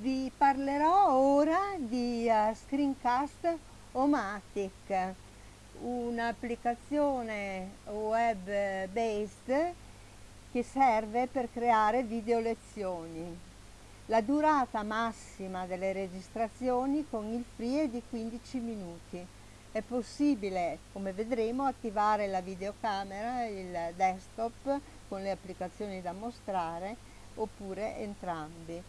Vi parlerò ora di uh, Screencast Omatic, un'applicazione web based che serve per creare video lezioni. La durata massima delle registrazioni con il free è di 15 minuti. È possibile, come vedremo, attivare la videocamera, il desktop con le applicazioni da mostrare oppure entrambi.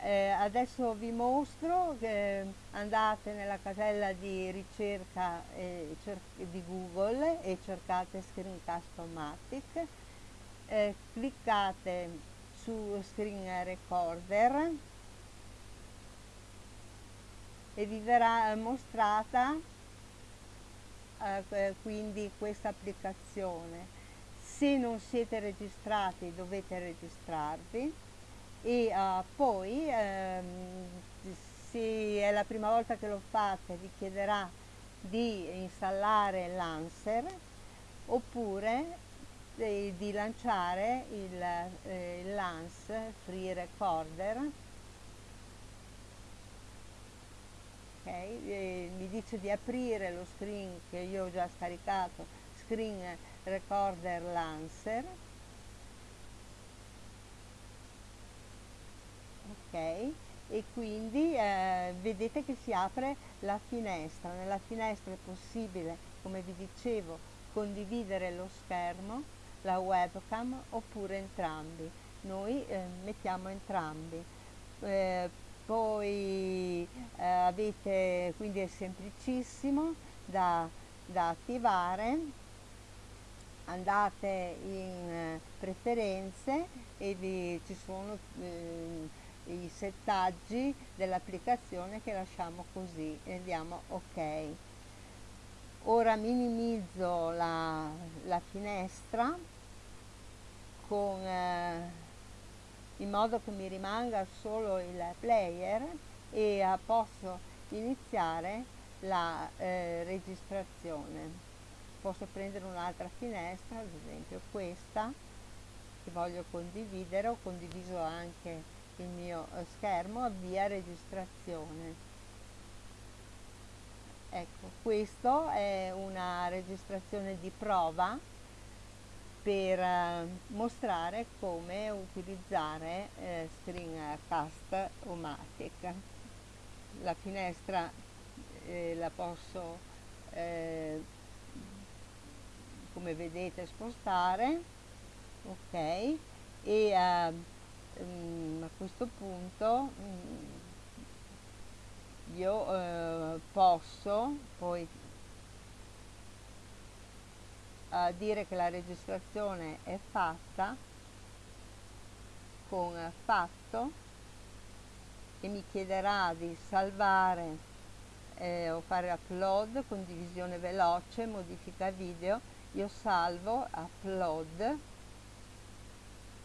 Eh, adesso vi mostro che andate nella casella di ricerca eh, di Google e cercate Screencast-O-Matic, eh, cliccate su Screen Recorder e vi verrà mostrata eh, quindi questa applicazione. Se non siete registrati dovete registrarvi e uh, poi ehm, se è la prima volta che lo fate vi chiederà di installare l'Anser oppure eh, di lanciare il, eh, Lance Free Recorder. Okay, eh, mi dice di aprire lo screen che io ho già scaricato Screen Recorder Lancer ok? E quindi eh, vedete che si apre la finestra. Nella finestra è possibile come vi dicevo condividere lo schermo la webcam oppure entrambi. Noi eh, mettiamo entrambi. Eh, poi eh, avete quindi è semplicissimo da, da attivare. Andate in eh, preferenze e vi, ci sono eh, i settaggi dell'applicazione che lasciamo così e andiamo ok. Ora minimizzo la, la finestra con, eh, in modo che mi rimanga solo il player e eh, posso iniziare la eh, registrazione. Posso prendere un'altra finestra ad esempio questa che voglio condividere ho condiviso anche il mio eh, schermo avvia registrazione. Ecco questo è una registrazione di prova per eh, mostrare come utilizzare eh, Screencast o Matic. La finestra eh, la posso eh, come vedete spostare ok? E eh, mm, a questo punto mm, io eh, posso poi eh, dire che la registrazione è fatta con fatto e mi chiederà di salvare eh, o fare upload, condivisione veloce, modifica video, io salvo, upload,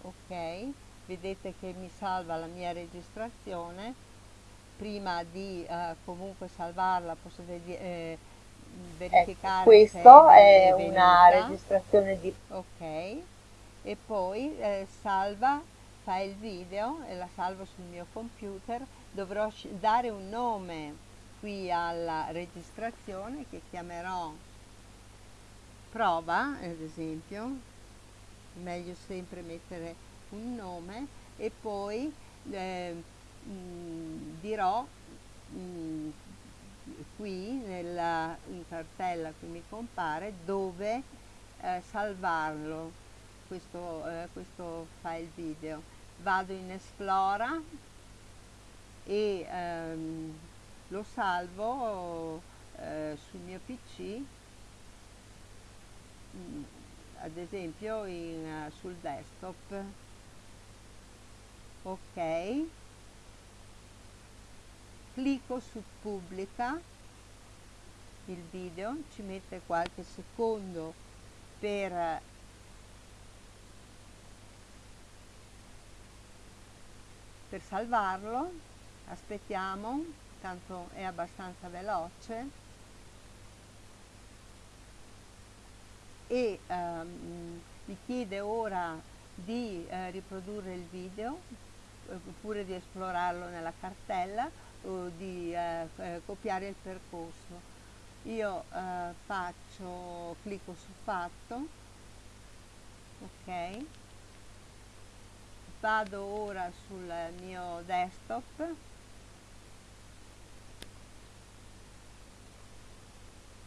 ok, vedete che mi salva la mia registrazione. Prima di eh, comunque salvarla posso eh, verificare ecco, questo è, è una registrazione di ok. E poi eh, salva file video e la salvo sul mio computer. Dovrò dare un nome qui alla registrazione che chiamerò prova ad esempio. Meglio sempre mettere un nome e poi eh, mh, dirò mh, qui nella in cartella che mi compare dove eh, salvarlo questo, eh, questo file video. Vado in esplora e ehm, lo salvo eh, sul mio pc ad esempio in, uh, sul desktop ok. Clicco su pubblica il video ci mette qualche secondo per per salvarlo. Aspettiamo tanto è abbastanza veloce. E um, mi chiede ora di uh, riprodurre il video oppure di esplorarlo nella cartella o di eh, eh, copiare il percorso. Io eh, faccio, clicco su fatto, ok, vado ora sul mio desktop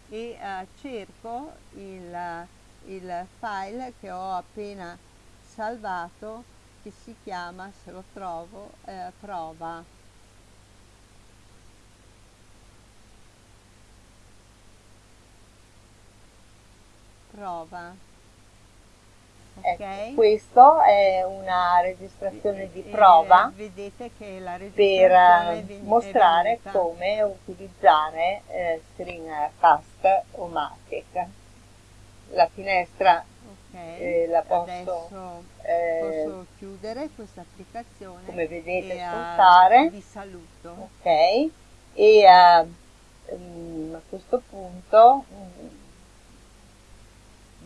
e eh, cerco il, il file che ho appena salvato che si chiama, se lo trovo, eh, prova. Prova. Ecco, okay. questo è una registrazione di prova e, vedete che la per eh, mostrare come utilizzare eh, Screencast o Matic. La finestra okay. eh, la posso, Adesso posso chiudere questa applicazione come vedete e spuntare. vi saluto. Ok, e um, a questo punto um,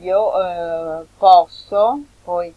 io eh, posso poi